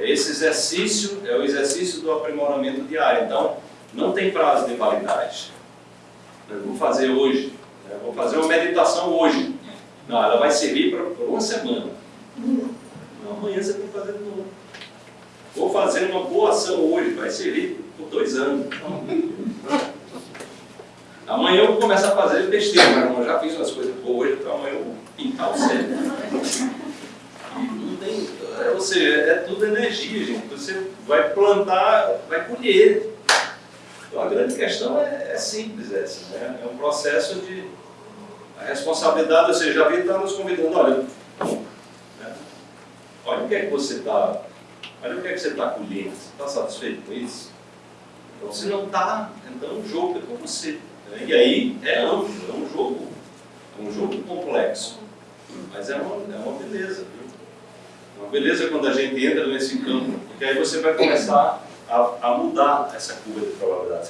Esse exercício é o exercício do aprimoramento diário. Então, não tem prazo de validade. Eu vou fazer hoje, né? vou fazer uma meditação hoje. Não, ela vai servir para uma semana. Não, amanhã você tem que fazer de novo. Vou fazer uma boa ação hoje, vai servir por dois anos. Amanhã eu vou começar a fazer besteira, mas eu já fiz umas coisas boas hoje, então amanhã eu vou pintar o cérebro. Ou seja, é tudo energia, gente. Você vai plantar, vai colher. Então a grande questão é, é simples essa, né? É um processo de a responsabilidade, ou seja, a vida está nos convidando, olha, né? olha o que é que você está, olha o que é que você está colhendo, você está satisfeito com isso? Então se não está, então o jogo é com você. Né? E aí é amplo, é um jogo, é um jogo complexo. Mas é uma, é uma beleza, viu? É uma beleza quando a gente entra nesse campo, porque aí você vai começar a, a mudar essa curva de probabilidade. Você